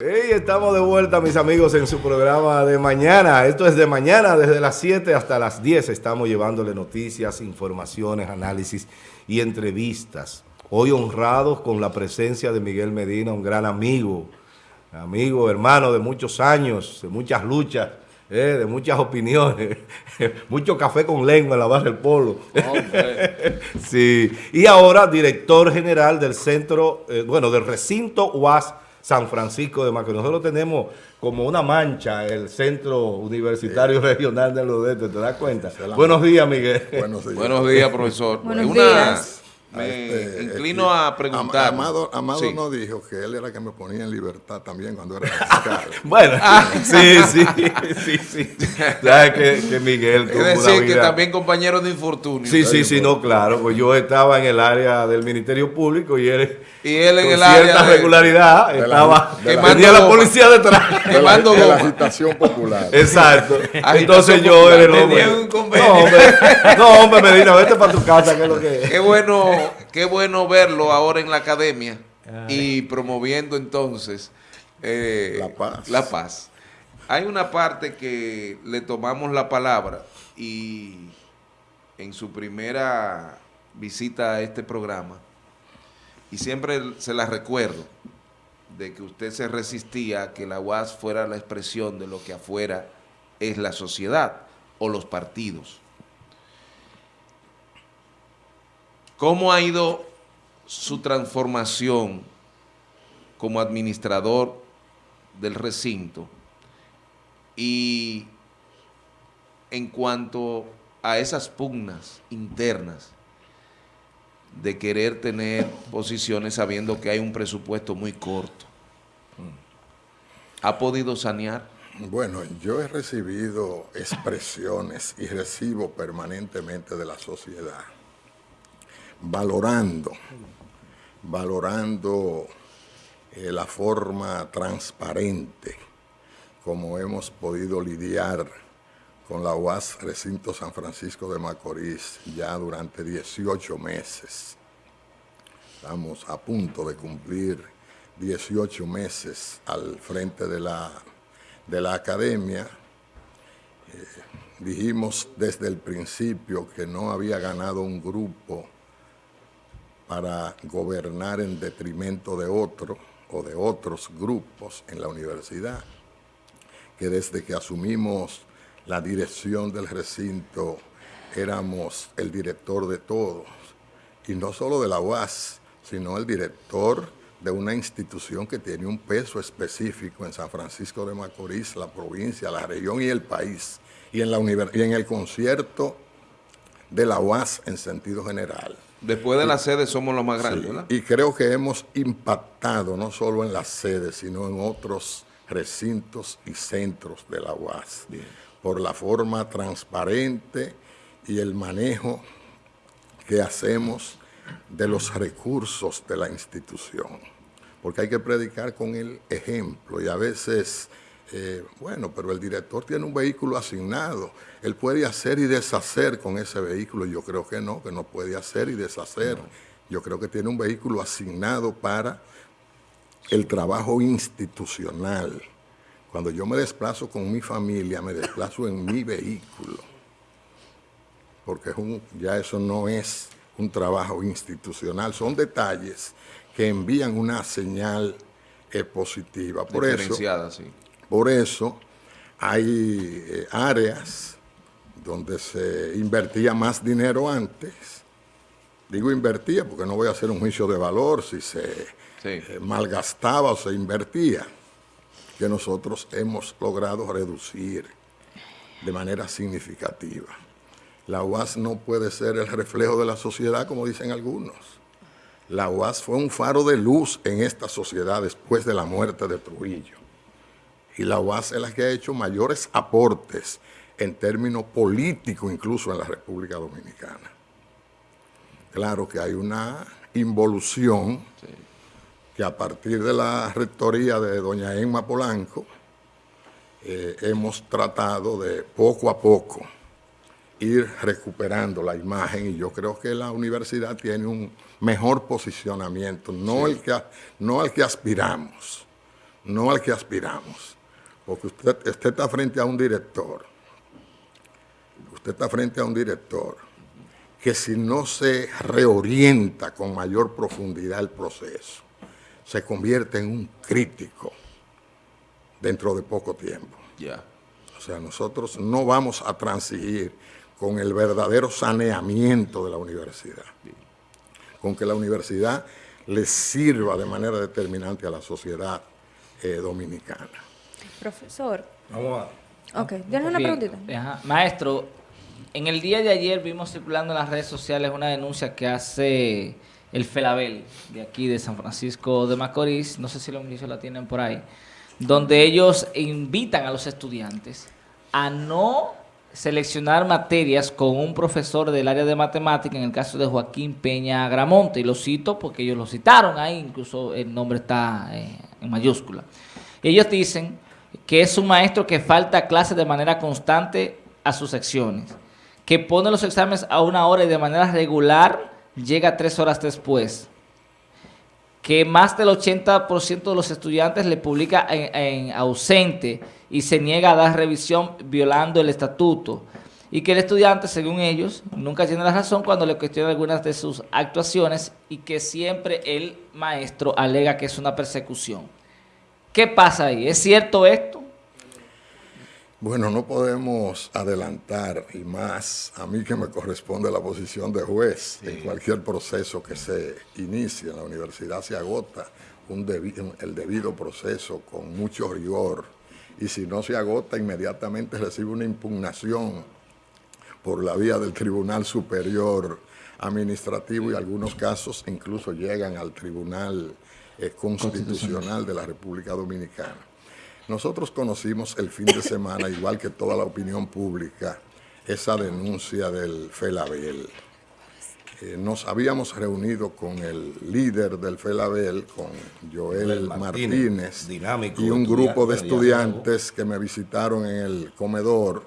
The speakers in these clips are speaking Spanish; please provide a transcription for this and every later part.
Hey, estamos de vuelta, mis amigos, en su programa de mañana. Esto es de mañana, desde las 7 hasta las 10. Estamos llevándole noticias, informaciones, análisis y entrevistas. Hoy honrados con la presencia de Miguel Medina, un gran amigo, amigo, hermano de muchos años, de muchas luchas, eh, de muchas opiniones, mucho café con lengua en la barra del polo. sí. Y ahora director general del centro, eh, bueno, del recinto UAS San Francisco de Macorís. Nosotros tenemos como una mancha el Centro Universitario Regional de Lodeto, ¿te das cuenta? Buenos días, Miguel. Buenos días, Buenos días profesor. Buenos días. Me este, inclino a preguntar. Amado, Amado no dijo que él era que me ponía en libertad también cuando era bueno, ah. sí, sí, sí, sí. Sabes que, que, Miguel Es decir, que también compañero de infortunio. Sí, sí, sí, no, claro. Pues yo estaba en el área del Ministerio Público y él, y él en con el cierta área regularidad de estaba, de la, tenía la policía detrás. Quemando de la, de la agitación popular. Exacto. Entonces yo era el hombre. No, hombre, no, hombre, Medina, vete para tu casa, que es lo que es. Qué bueno qué bueno verlo ahora en la academia y promoviendo entonces eh, la, paz. la paz. Hay una parte que le tomamos la palabra y en su primera visita a este programa, y siempre se la recuerdo, de que usted se resistía a que la UAS fuera la expresión de lo que afuera es la sociedad o los partidos. ¿Cómo ha ido su transformación como administrador del recinto? Y en cuanto a esas pugnas internas de querer tener posiciones sabiendo que hay un presupuesto muy corto, ¿ha podido sanear? Bueno, yo he recibido expresiones y recibo permanentemente de la sociedad valorando, valorando eh, la forma transparente como hemos podido lidiar con la UAS Recinto San Francisco de Macorís ya durante 18 meses. Estamos a punto de cumplir 18 meses al frente de la, de la academia. Eh, dijimos desde el principio que no había ganado un grupo para gobernar en detrimento de otro o de otros grupos en la universidad, que desde que asumimos la dirección del recinto éramos el director de todos, y no solo de la UAS, sino el director de una institución que tiene un peso específico en San Francisco de Macorís, la provincia, la región y el país, y en, la y en el concierto de la UAS en sentido general. Después de la sede somos los más grandes, ¿verdad? Y creo que hemos impactado no solo en la sede, sino en otros recintos y centros de la UAS, por la forma transparente y el manejo que hacemos de los recursos de la institución. Porque hay que predicar con el ejemplo y a veces eh, bueno, pero el director tiene un vehículo asignado. Él puede hacer y deshacer con ese vehículo. Yo creo que no, que no puede hacer y deshacer. Yo creo que tiene un vehículo asignado para el trabajo institucional. Cuando yo me desplazo con mi familia, me desplazo en mi vehículo. Porque ya eso no es un trabajo institucional. Son detalles que envían una señal eh, positiva. Por eso, sí. Por eso hay eh, áreas donde se invertía más dinero antes. Digo invertía porque no voy a hacer un juicio de valor si se eh, malgastaba o se invertía, que nosotros hemos logrado reducir de manera significativa. La UAS no puede ser el reflejo de la sociedad, como dicen algunos. La UAS fue un faro de luz en esta sociedad después de la muerte de Trujillo y la UAS es la que ha hecho mayores aportes en términos políticos incluso en la República Dominicana. Claro que hay una involución que a partir de la rectoría de doña Emma Polanco eh, hemos tratado de poco a poco ir recuperando la imagen y yo creo que la universidad tiene un mejor posicionamiento, no, el, que, no al que aspiramos, no al que aspiramos. Porque usted, usted está frente a un director, usted está frente a un director que si no se reorienta con mayor profundidad el proceso, se convierte en un crítico dentro de poco tiempo. Ya. O sea, nosotros no vamos a transigir con el verdadero saneamiento de la universidad, con que la universidad le sirva de manera determinante a la sociedad eh, dominicana. Profesor. Vamos a... Ok, yo una preguntita. Maestro, en el día de ayer vimos circulando en las redes sociales una denuncia que hace el Felabel de aquí de San Francisco de Macorís, no sé si los ministros la tienen por ahí, donde ellos invitan a los estudiantes a no seleccionar materias con un profesor del área de matemática, en el caso de Joaquín Peña Gramonte, y lo cito porque ellos lo citaron ahí, incluso el nombre está eh, en mayúscula. Ellos dicen que es un maestro que falta clases de manera constante a sus secciones, que pone los exámenes a una hora y de manera regular llega tres horas después, que más del 80% de los estudiantes le publica en, ausente y se niega a dar revisión violando el estatuto y que el estudiante, según ellos, nunca tiene la razón cuando le cuestiona algunas de sus actuaciones y que siempre el maestro alega que es una persecución. ¿Qué pasa ahí? ¿Es cierto esto? Bueno, no podemos adelantar, y más a mí que me corresponde la posición de juez, en cualquier proceso que se inicie en la universidad se agota el debido proceso con mucho rigor, y si no se agota, inmediatamente recibe una impugnación por la vía del Tribunal Superior Administrativo y algunos casos incluso llegan al Tribunal eh, Constitucional de la República Dominicana. Nosotros conocimos el fin de semana, igual que toda la opinión pública, esa denuncia del FELABEL. Eh, nos habíamos reunido con el líder del FELABEL, con Joel Martínez, y un grupo de estudiantes que me visitaron en el comedor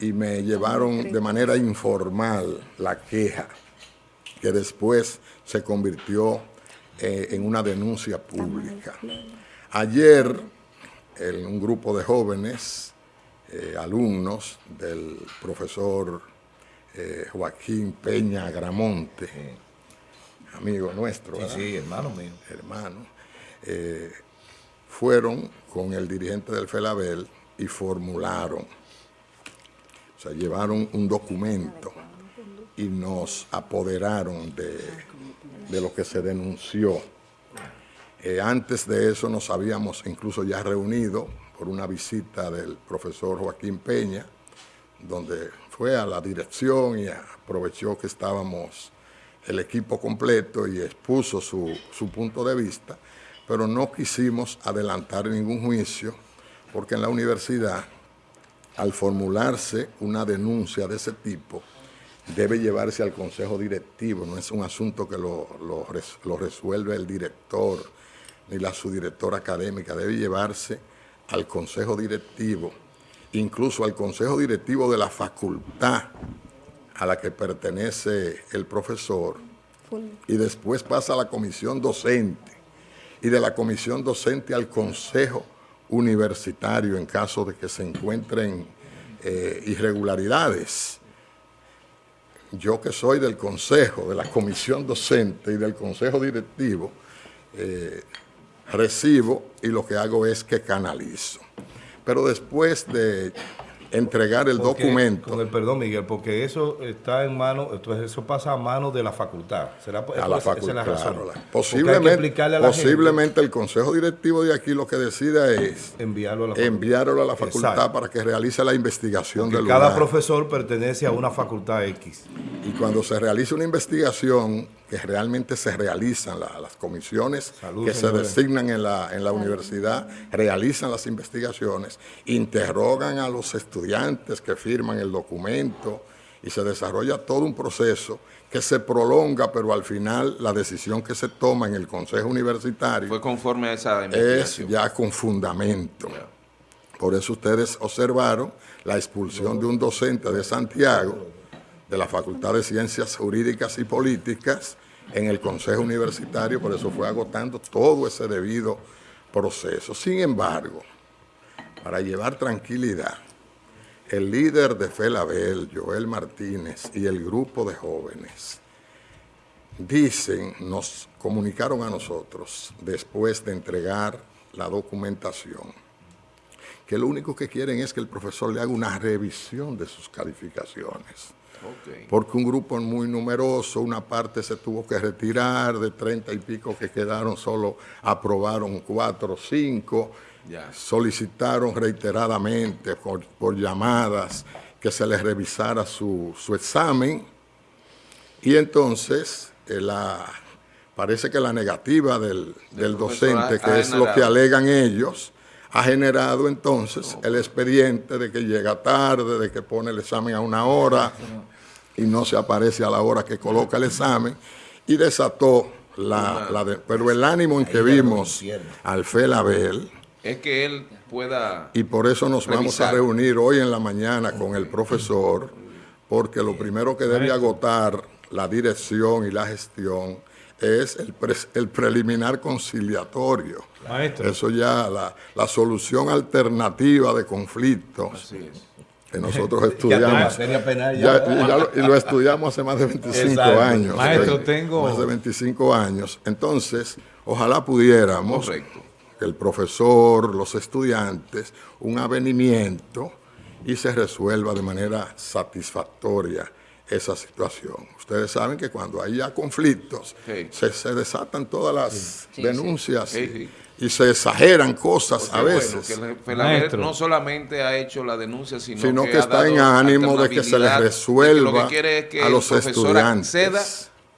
y me llevaron de manera informal la queja, que después se convirtió eh, en una denuncia pública. Ayer un grupo de jóvenes, eh, alumnos del profesor eh, Joaquín Peña Gramonte, amigo nuestro. Sí, hermano mío. Hermano. Eh, fueron con el dirigente del FELABEL y formularon, o sea, llevaron un documento y nos apoderaron de, de lo que se denunció. Eh, antes de eso nos habíamos incluso ya reunido por una visita del profesor Joaquín Peña, donde fue a la dirección y aprovechó que estábamos el equipo completo y expuso su, su punto de vista, pero no quisimos adelantar ningún juicio porque en la universidad, al formularse una denuncia de ese tipo, debe llevarse al consejo directivo, no es un asunto que lo, lo, lo resuelve el director ni la subdirectora académica, debe llevarse al consejo directivo, incluso al consejo directivo de la facultad a la que pertenece el profesor, y después pasa a la comisión docente, y de la comisión docente al consejo universitario en caso de que se encuentren eh, irregularidades. Yo que soy del consejo, de la comisión docente y del consejo directivo, eh, recibo y lo que hago es que canalizo. Pero después de entregar el documento. Con el perdón, Miguel, porque eso está en manos, entonces eso pasa a manos de la facultad. ¿Será, a la facultad, posiblemente, posiblemente el consejo directivo de aquí lo que decida es enviarlo a la facultad, enviarlo a la facultad para que realice la investigación del cada profesor pertenece a una facultad X. Y cuando se realiza una investigación, que realmente se realizan, las comisiones que se designan en la, en la universidad, realizan las investigaciones, interrogan a los estudiantes que firman el documento y se desarrolla todo un proceso que se prolonga, pero al final la decisión que se toma en el Consejo Universitario... Fue conforme a esa investigación. Es ya con fundamento. Por eso ustedes observaron la expulsión de un docente de Santiago, de la Facultad de Ciencias Jurídicas y Políticas en el Consejo Universitario, por eso fue agotando todo ese debido proceso. Sin embargo, para llevar tranquilidad, el líder de Felabel, Joel Martínez, y el grupo de jóvenes dicen, nos comunicaron a nosotros después de entregar la documentación, que lo único que quieren es que el profesor le haga una revisión de sus calificaciones. Porque un grupo muy numeroso, una parte se tuvo que retirar, de treinta y pico que quedaron, solo aprobaron cuatro o cinco, solicitaron reiteradamente por, llamadas que se les revisara su, examen. Y entonces eh, la, parece que la negativa del, docente, que es lo que alegan ellos, ha generado entonces el expediente de que llega tarde, de que pone el examen a una hora y no se aparece a la hora que coloca el examen y desató la, la pero el ánimo en que vimos al Felabel es que él pueda y por eso nos vamos a reunir hoy en la mañana con el profesor porque lo primero que debe agotar la dirección y la gestión es el, el preliminar conciliatorio. Eso ya, la, la, solución alternativa de conflictos. Que nosotros estudiamos. y lo estudiamos hace más de 25 años. Maestro, tengo. Más de 25 años. Entonces, ojalá pudiéramos, el profesor, los estudiantes, un avenimiento y se resuelva de manera satisfactoria esa situación. Ustedes saben que cuando hay ya conflictos, se, desatan todas las denuncias y se exageran cosas a veces. no solamente ha hecho la denuncia, sino, que, está en ánimo de que se les resuelva a los estudiantes. acceda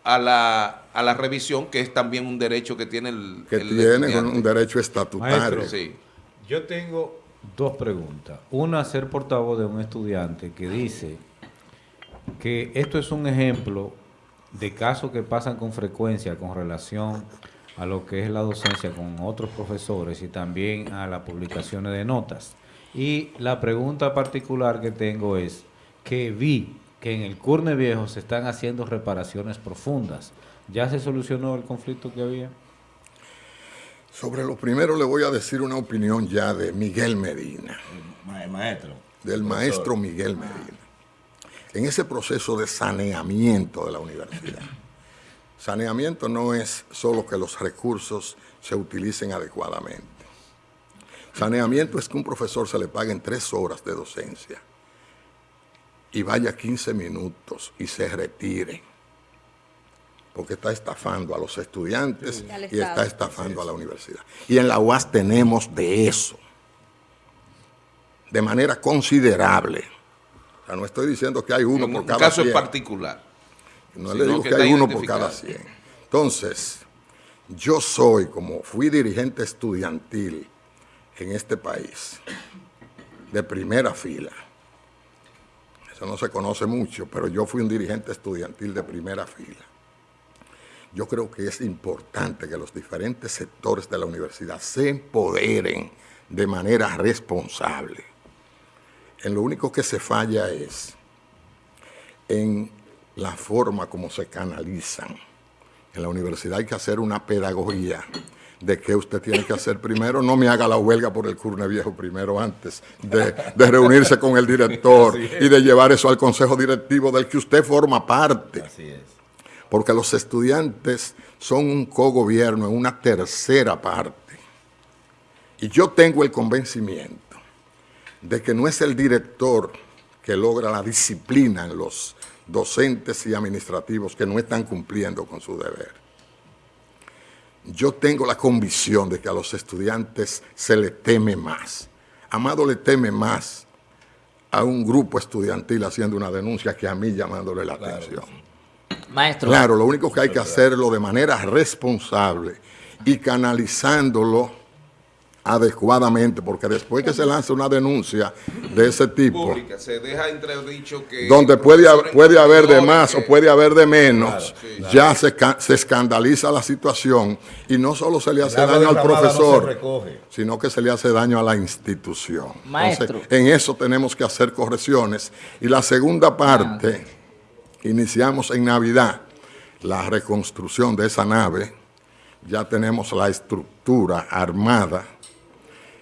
a la, a la revisión, que es también un derecho que tiene el Que tiene un derecho estatutario. Yo tengo dos preguntas. Una, ser portavoz de un estudiante que dice que esto es un ejemplo de casos que pasan con frecuencia con relación a lo que es la docencia con otros profesores y también a las publicaciones de notas. Y la pregunta particular que tengo es que vi que en el Curne Viejo se están haciendo reparaciones profundas. ¿Ya se solucionó el conflicto que había? Sobre lo primero le voy a decir una opinión ya de Miguel Medina. maestro. Del maestro Miguel Medina en ese proceso de saneamiento de la universidad. Saneamiento no es solo que los recursos se utilicen adecuadamente. Saneamiento es que un profesor se le paguen tres horas de docencia y vaya 15 minutos y se retire, porque está estafando a los estudiantes y está estafando a la universidad. Y en la UAS tenemos de eso, de manera considerable no estoy diciendo que hay uno por cada 100. caso en particular. No le digo que, hay uno por cada 100. Entonces, yo soy, como fui dirigente estudiantil en este país, de primera fila. Eso no se conoce mucho, pero yo fui un dirigente estudiantil de primera fila. Yo creo que es importante que los diferentes sectores de la universidad se empoderen de manera responsable en lo único que se falla es en la forma como se canalizan. En la universidad hay que hacer una pedagogía de qué usted tiene que hacer primero. No me haga la huelga por el Curne Viejo primero antes de, reunirse con el director y de llevar eso al consejo directivo del que usted forma parte. Así es. Porque los estudiantes son un cogobierno en una tercera parte. Y yo tengo el convencimiento de que no es el director que logra la disciplina en los docentes y administrativos que no están cumpliendo con su deber. Yo tengo la convicción de que a los estudiantes se le teme más. Amado le teme más a un grupo estudiantil haciendo una denuncia que a mí llamándole la atención. Maestro. Claro, lo único que hay que hacerlo de manera responsable y canalizándolo adecuadamente, porque después que se lanza una denuncia de ese tipo, se deja que donde puede, puede haber de más o puede haber de menos, ya se, se, escandaliza la situación y no solo se le hace daño al profesor, sino que se le hace daño a la institución. Maestro. en eso tenemos que hacer correcciones. Y la segunda parte, iniciamos en Navidad la reconstrucción de esa nave, ya tenemos la estructura armada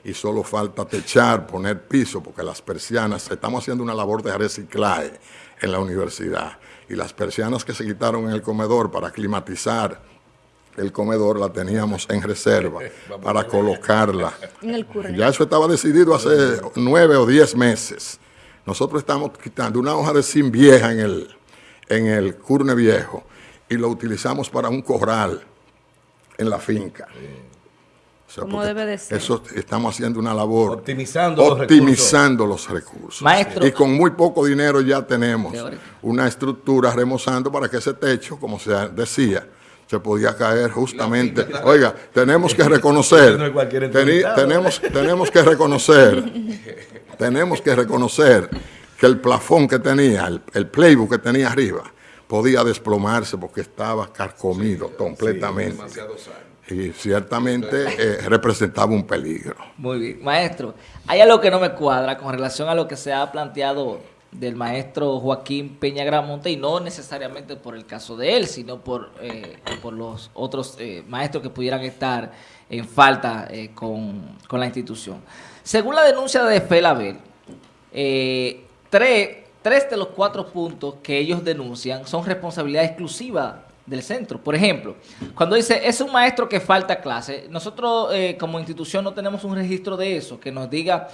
y solo falta techar, poner piso, porque las persianas, estamos haciendo una labor de reciclaje en la universidad, y las persianas que se quitaron en el comedor para climatizar el comedor la teníamos en reserva para colocarla. Ya eso estaba decidido hace nueve o diez meses. Nosotros estamos quitando una hoja de zinc vieja en el, en el curne viejo y lo utilizamos para un corral en la finca. Como debe de ser. Eso estamos haciendo una labor. Optimizando, optimizando los recursos. Maestro. Y con muy poco dinero ya tenemos una estructura remozando para que ese techo, como se decía, se podía caer justamente. Oiga, tenemos que reconocer, tenemos, tenemos que reconocer, tenemos que reconocer que el plafón que tenía, el, el, playbook que tenía arriba, podía desplomarse porque estaba carcomido completamente. Y ciertamente eh, representaba un peligro. Muy bien. Maestro, hay algo que no me cuadra con relación a lo que se ha planteado del maestro Joaquín Peña Gramonte y no necesariamente por el caso de él, sino por, eh, por los otros eh, maestros que pudieran estar en falta eh, con, con, la institución. Según la denuncia de Felabel, tres, tres de los cuatro puntos que ellos denuncian son responsabilidad exclusiva del centro. Por ejemplo, cuando dice, es un maestro que falta clase, nosotros como institución no tenemos un registro de eso, que nos diga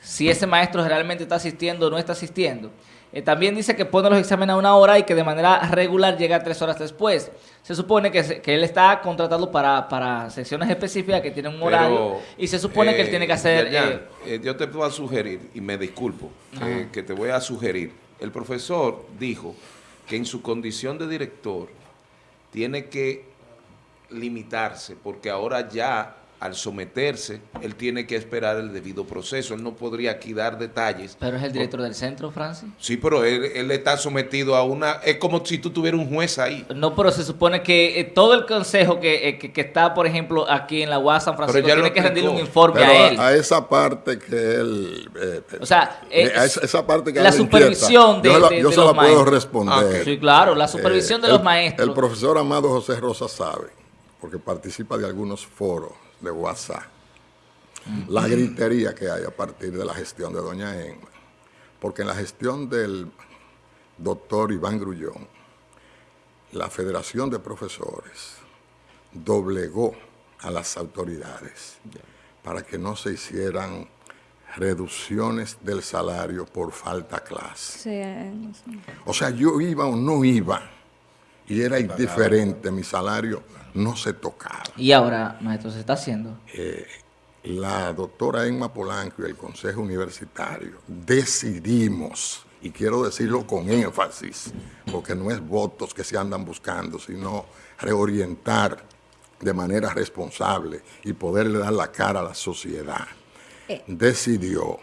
si ese maestro realmente está asistiendo o no está asistiendo. Eh, también dice que pone los exámenes a una hora y que de manera regular llega tres horas después. Se supone que, que él está contratado para, para, secciones específicas que tienen un horario y se supone que él tiene que hacer... Eh, eh, yo te puedo sugerir, y me disculpo, que te voy a sugerir. El profesor dijo que en su condición de director tiene que limitarse porque ahora ya al someterse, él tiene que esperar el debido proceso. Él no podría aquí dar detalles. ¿Pero es el director del centro, Francis? Sí, pero él, está sometido a una... Es como si tú tuvieras un juez ahí. No, pero se supone que eh, todo el consejo eh, que, que, está, por ejemplo, aquí en la UAS San Francisco, tiene que rendirle un informe a él. A, esa parte que él... Eh, o sea, a esa, parte que La supervisión de, Yo, yo se la puedo responder. Ah, sí, claro, la supervisión de los maestros. El profesor Amado José Rosa sabe, porque participa de algunos foros de WhatsApp. La gritería que hay a partir de la gestión de doña Emma. Porque en la gestión del doctor Iván Grullón, la Federación de Profesores doblegó a las autoridades para que no se hicieran reducciones del salario por falta clase. O sea, yo iba o no iba, y era indiferente mi salario no se tocaba. ¿Y ahora, maestro, se está haciendo? Eh, la doctora Emma Polanco y el Consejo Universitario decidimos, y quiero decirlo con énfasis, porque no es votos que se andan buscando, sino reorientar de manera responsable y poderle dar la cara a la sociedad, eh. decidió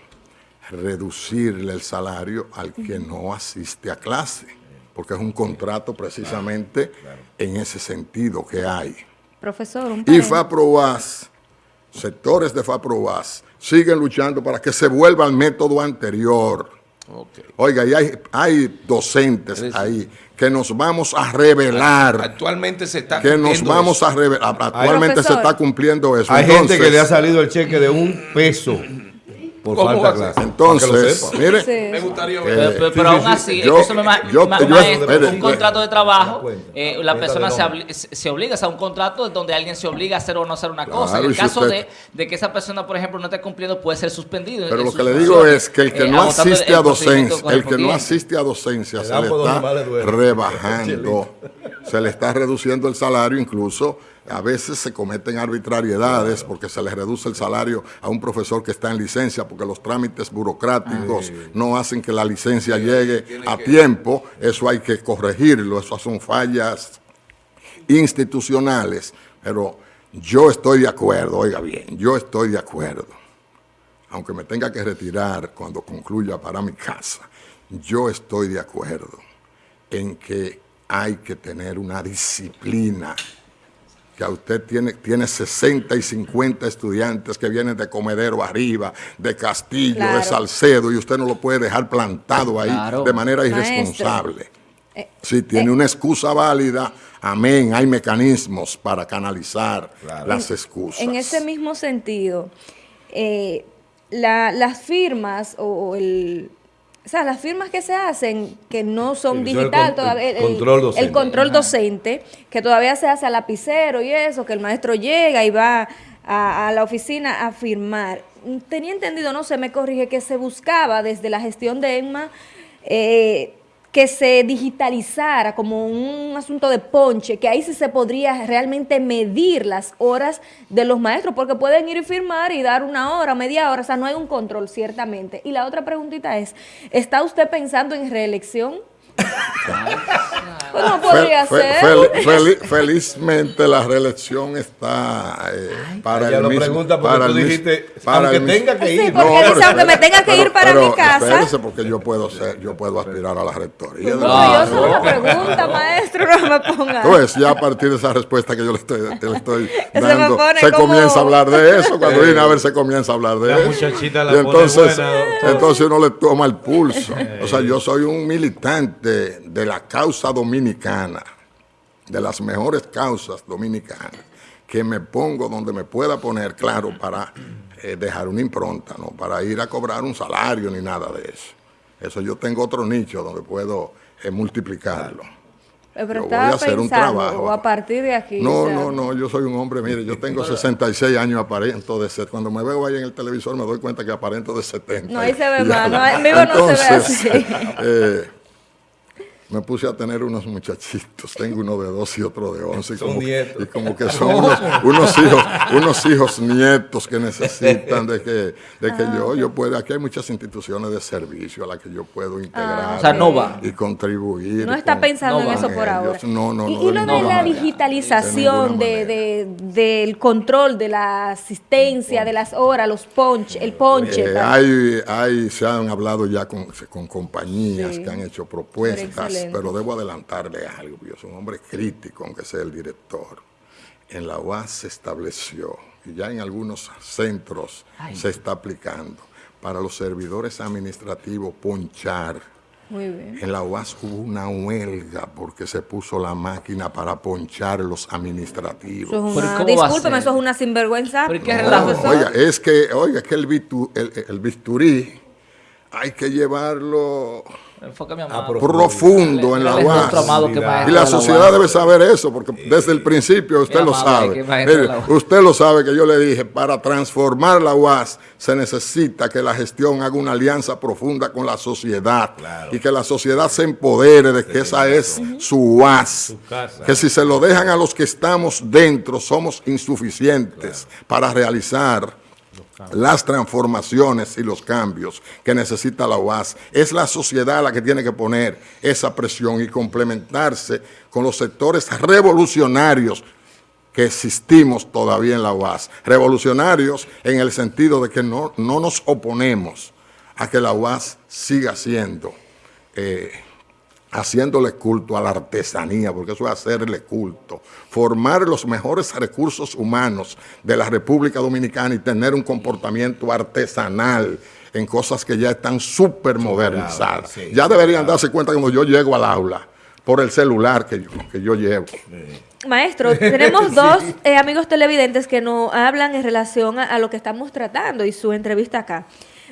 reducirle el salario al que no asiste a clase porque es un contrato precisamente en ese sentido que hay. Profesor, un Y FAPROVAS, sectores de FAPROVAS, siguen luchando para que se vuelva al método anterior. Oiga, y hay, hay docentes ahí que nos vamos a revelar. Actualmente se está Que nos vamos a revelar. Actualmente se está cumpliendo eso. Hay gente que le ha salido el cheque de un peso por falta de clase. Entonces, mire, me gustaría ver. Pero, aún así, yo, eso me yo, maestro, un contrato de trabajo, eh, la persona se, se, obliga, o sea, un contrato donde alguien se obliga a hacer o no hacer una cosa. en el caso de, de, que esa persona, por ejemplo, no esté cumpliendo, puede ser suspendido. Pero lo que le digo es que el que eh, no asiste a docencia, el que no asiste a docencia se le está rebajando, se le está reduciendo el salario incluso a veces se cometen arbitrariedades porque se le reduce el salario a un profesor que está en licencia porque los trámites burocráticos no hacen que la licencia llegue a tiempo. Eso hay que corregirlo, esas son fallas institucionales. Pero yo estoy de acuerdo, oiga bien, yo estoy de acuerdo. Aunque me tenga que retirar cuando concluya para mi casa, yo estoy de acuerdo en que hay que tener una disciplina que a usted tiene, tiene 60 y 50 estudiantes que vienen de Comedero arriba, de Castillo, de Salcedo, y usted no lo puede dejar plantado ahí de manera irresponsable. Eh, si tiene eh. una excusa válida, amén, hay mecanismos para canalizar las excusas. En ese mismo sentido, eh, las firmas o el o sea, las firmas que se hacen, que no son digital todavía, el, control docente. el, control docente, que todavía se hace a lapicero y eso, que el maestro llega y va a, la oficina a firmar. Tenía entendido, no se me corrige, que se buscaba desde la gestión de EMMA eh, que se digitalizara como un asunto de ponche, que ahí sí se podría realmente medir las horas de los maestros, porque pueden ir y firmar y dar una hora, media hora, o sea, no hay un control ciertamente. Y la otra preguntita es, ¿está usted pensando en reelección? Pues no podría ser. felizmente la reelección está eh, para el lo pregunta porque para tú dijiste, para aunque tenga que ir. Sí, porque no, dice, aunque me tenga que ir para mi casa. Espérese porque yo puedo ser, yo puedo aspirar a la rectoría. No, no yo solo pregunta, maestro, no me ponga. Pues ya a partir de esa respuesta que yo le estoy, le estoy dando, se, comienza a hablar de eso. Cuando viene a ver se comienza a hablar de la eso. Muchachita la y entonces, entonces uno le toma el pulso. O sea, yo soy un militante de, la causa dominicana, de las mejores causas dominicanas, que me pongo donde me pueda poner, claro, para eh, dejar una impronta, no para ir a cobrar un salario ni nada de eso. Eso yo tengo otro nicho donde puedo eh, multiplicarlo. Pero yo voy a hacer un trabajo. O a partir de aquí. No, no, no, yo soy un hombre, mire, yo tengo 66 años aparento de 70. Cuando me veo ahí en el televisor me doy cuenta que aparento de 70. No, ahí se ve mal, no, en vivo no se ve así. Eh, me puse a tener unos muchachitos, tengo uno de dos y otro de once. Y como, y como que son unos, hijos, unos hijos nietos que necesitan de que, de que yo, ah, yo pueda, aquí hay muchas instituciones de servicio a las que yo puedo integrar ah, y contribuir. No está pensando en eso por ahora. No, no, y, lo de la digitalización de, del control de la asistencia, de las horas, los ponches, el ponche. Eh, hay, hay, se han hablado ya con, con compañías que han hecho propuestas pero debo adelantarle algo. Yo soy un hombre crítico, aunque sea el director. En la UAS se estableció, y ya en algunos centros se está aplicando, para los servidores administrativos ponchar. Muy bien. En la UAS hubo una huelga porque se puso la máquina para ponchar los administrativos. discúlpeme, eso es una sinvergüenza. oiga, es que, oiga, es que el, el bisturí hay que llevarlo profundo en la UAS. Y la sociedad debe saber eso, porque desde el principio usted lo sabe. usted lo sabe que yo le dije, para transformar la UAS se necesita que la gestión haga una alianza profunda con la sociedad y que la sociedad se empodere de que esa es su UAS. Que si se lo dejan a los que estamos dentro, somos insuficientes para realizar las transformaciones y los cambios que necesita la UAS. Es la sociedad la que tiene que poner esa presión y complementarse con los sectores revolucionarios que existimos todavía en la UAS. Revolucionarios en el sentido de que no, no nos oponemos a que la UAS siga siendo eh, haciéndole culto a la artesanía, porque eso es hacerle culto, formar los mejores recursos humanos de la República Dominicana y tener un comportamiento artesanal en cosas que ya están súper modernizadas. ya deberían darse cuenta cuando yo llego al aula por el celular que yo, que yo llevo. Maestro, tenemos dos eh, amigos televidentes que nos hablan en relación a, a, lo que estamos tratando y su entrevista acá.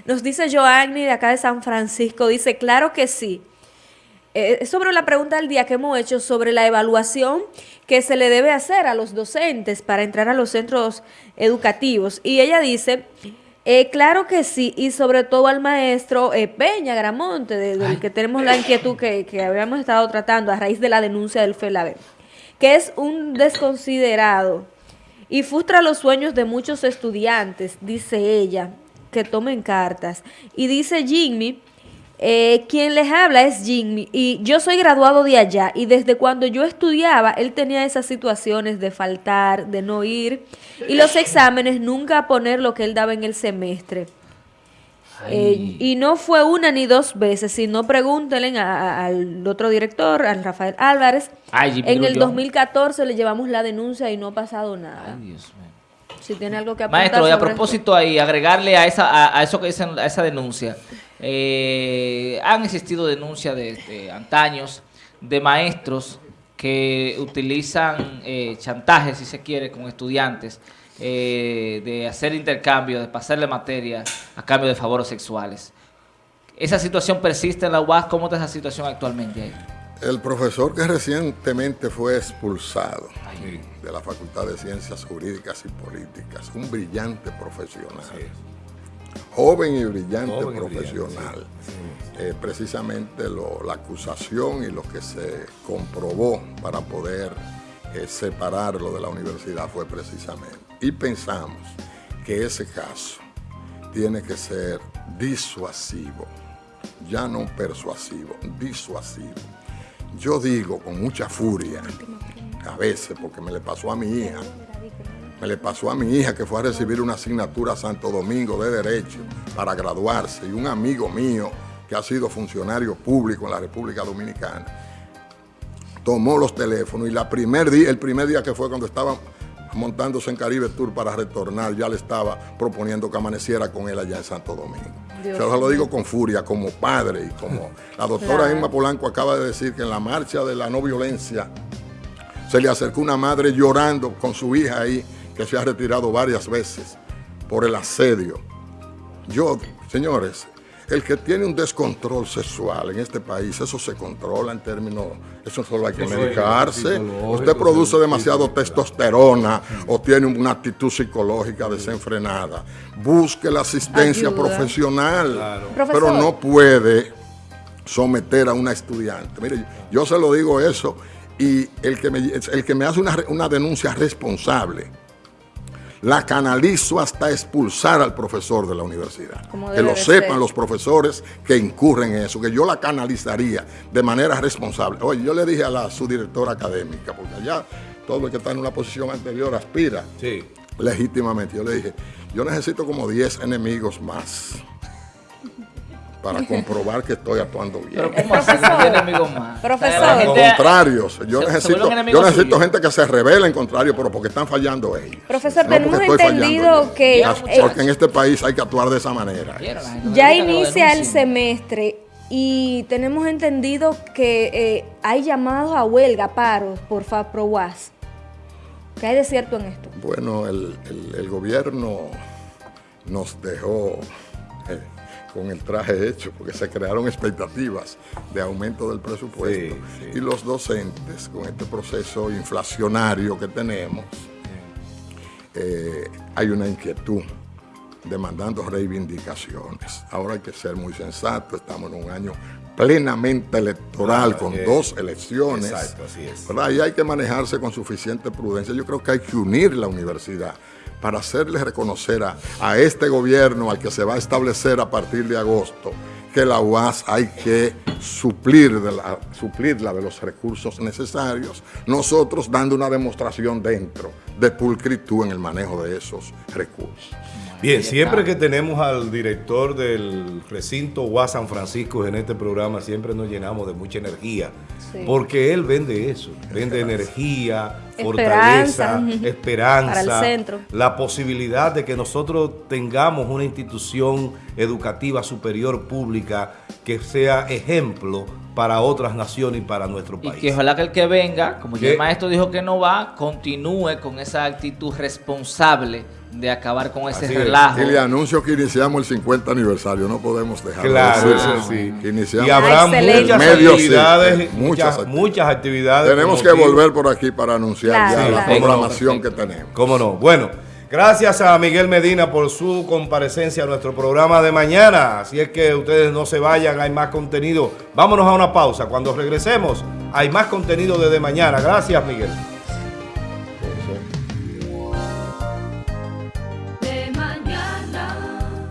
Nos dice Joanny de acá de San Francisco, dice, claro que sí, eh, sobre la pregunta del día que hemos hecho sobre la evaluación que se le debe hacer a los docentes para entrar a los centros educativos. Y ella dice, eh, claro que sí, y sobre todo al maestro eh, Peña Gramonte, del que tenemos la inquietud que, que, habíamos estado tratando a raíz de la denuncia del FELABE, que es un desconsiderado y frustra los sueños de muchos estudiantes, dice ella, que tomen cartas. Y dice Jimmy eh, quien les habla es Jimmy y yo soy graduado de allá y desde cuando yo estudiaba él tenía esas situaciones de faltar, de no ir y los exámenes nunca poner lo que él daba en el semestre. Eh, y no fue una ni dos veces, sino pregúntenle al otro director, al Rafael Álvarez. en el 2014 le llevamos la denuncia y no ha pasado nada. Si tiene algo que apuntar Maestro, y a propósito ahí, agregarle a, esa, a, eso que dicen, a esa denuncia. Eh, han existido denuncias de, antaños de maestros que utilizan eh, chantajes, si se quiere, con estudiantes, eh, de hacer intercambio, de pasarle materia a cambio de favores sexuales. ¿Esa situación persiste en la UAS? ¿Cómo está esa situación actualmente ahí? El profesor que recientemente fue expulsado de la Facultad de Ciencias Jurídicas y Políticas, un brillante profesional, joven y brillante profesional, eh, precisamente la acusación y lo que se comprobó para poder eh, separarlo de la universidad fue precisamente. Y pensamos que ese caso tiene que ser disuasivo, ya no persuasivo, disuasivo. Yo digo con mucha furia, a veces, porque me le pasó a mi hija, me le pasó a mi hija que fue a recibir una asignatura a Santo Domingo de Derecho para graduarse y un amigo mío que ha sido funcionario público en la República Dominicana. Tomó los teléfonos y la primer día, el primer día que fue cuando estaba montándose en Caribe Tour para retornar, ya le estaba proponiendo que amaneciera con él allá en Santo Domingo. Yo se lo digo con furia, como padre y como la doctora Emma Polanco acaba de decir que en la marcha de la no violencia se le acercó una madre llorando con su hija ahí, que se ha retirado varias veces por el asedio. Yo, señores, el que tiene un descontrol sexual en este país, eso se controla en términos, eso solo hay que medicarse. Usted produce demasiado testosterona o tiene una actitud psicológica desenfrenada. Busque la asistencia profesional, pero no puede someter a una estudiante. Mire, yo se lo digo eso y el que me, el que me hace una, una denuncia responsable, la canalizo hasta expulsar al profesor de la universidad. Que lo sepan los profesores que incurren en eso, que yo la canalizaría de manera responsable. Oye, yo le dije a la subdirectora académica, porque allá todo el que está en una posición anterior aspira legítimamente. Yo le dije, yo necesito como 10 enemigos más para comprobar que estoy actuando bien. Pero ¿cómo así? enemigos más? Profesor. Contrarios. Yo necesito, yo necesito gente que se revele en contrario, pero porque están fallando ellos. Profesor, tenemos entendido que... porque en este país hay que actuar de esa manera. Ya inicia el semestre y tenemos entendido que eh, hay llamados a huelga, paros por FAPROWAS. ¿Qué hay de cierto en esto? Bueno, el, el gobierno nos dejó... Eh, con el traje hecho, porque se crearon expectativas de aumento del presupuesto. Y los docentes, con este proceso inflacionario que tenemos, eh, hay una inquietud demandando reivindicaciones. Ahora hay que ser muy sensato, estamos en un año plenamente electoral, con dos elecciones. Exacto, así es. Y hay que manejarse con suficiente prudencia. Yo creo que hay que unir la universidad para hacerle reconocer a, este gobierno, al que se va a establecer a partir de agosto, que la UAS hay que suplir de la, suplirla de los recursos necesarios, nosotros dando una demostración dentro de pulcritud en el manejo de esos recursos. Bien, siempre que tenemos al director del recinto UAS San Francisco en este programa, siempre nos llenamos de mucha energía, porque él vende eso, vende energía, fortaleza, esperanza, la posibilidad de que nosotros tengamos una institución educativa superior pública que sea ejemplo para otras naciones y para nuestro país. Y que ojalá que el que venga, como ya el maestro dijo que no va, continúe con esa actitud responsable de acabar con ese relajo. Y le anuncio que iniciamos el 50 aniversario, no podemos dejar claro, de sí. y habrá muchas actividades, muchas, muchas, actividades. Tenemos que volver por aquí para anunciar ya la programación que tenemos. Cómo no. Bueno, gracias a Miguel Medina por su comparecencia a nuestro programa de mañana. Así es que ustedes no se vayan, hay más contenido. Vámonos a una pausa. Cuando regresemos, hay más contenido desde mañana. Gracias, Miguel.